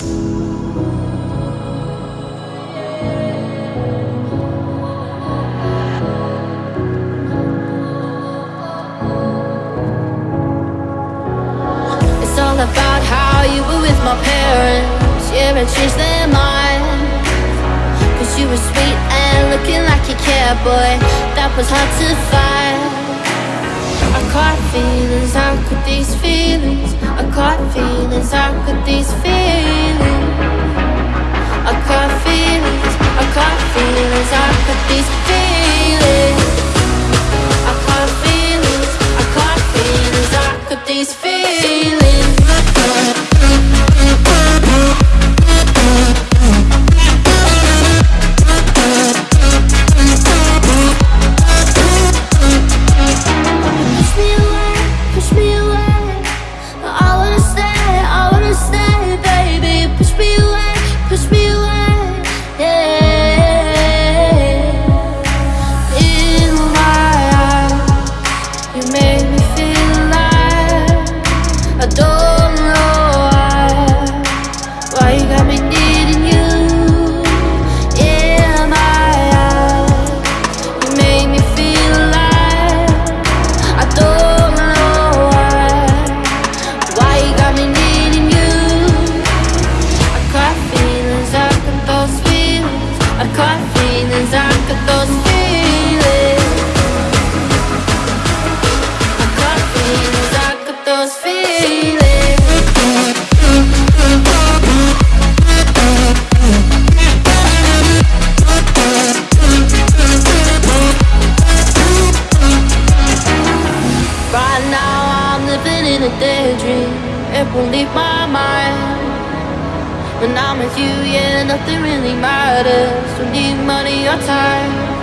It's all about how you were with my parents. Yeah, Cause you were sweet and looking like That was hard to find. I caught feelings, these feelings? I caught feelings, how could these feelings these living in a daydream. It won't leave my mind. When I'm with you, yeah, nothing really matters. Don't need money or time